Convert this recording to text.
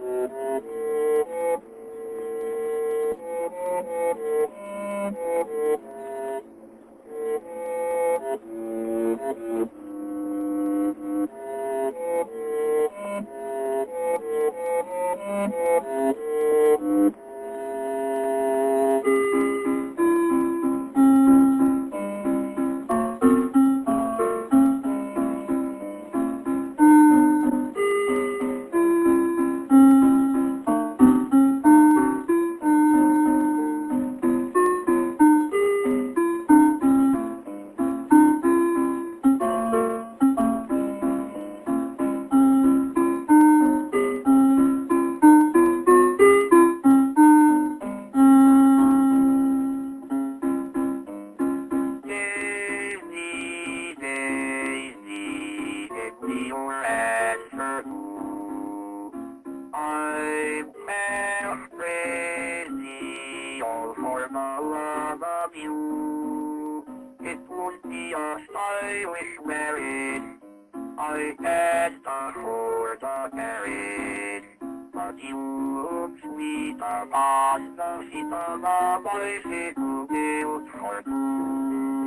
Thank you. your answer. I'm crazy all for the love of you. It won't be us I wish married. I had a for the marriage. But you look sweet upon the feet of a bicycle built for two.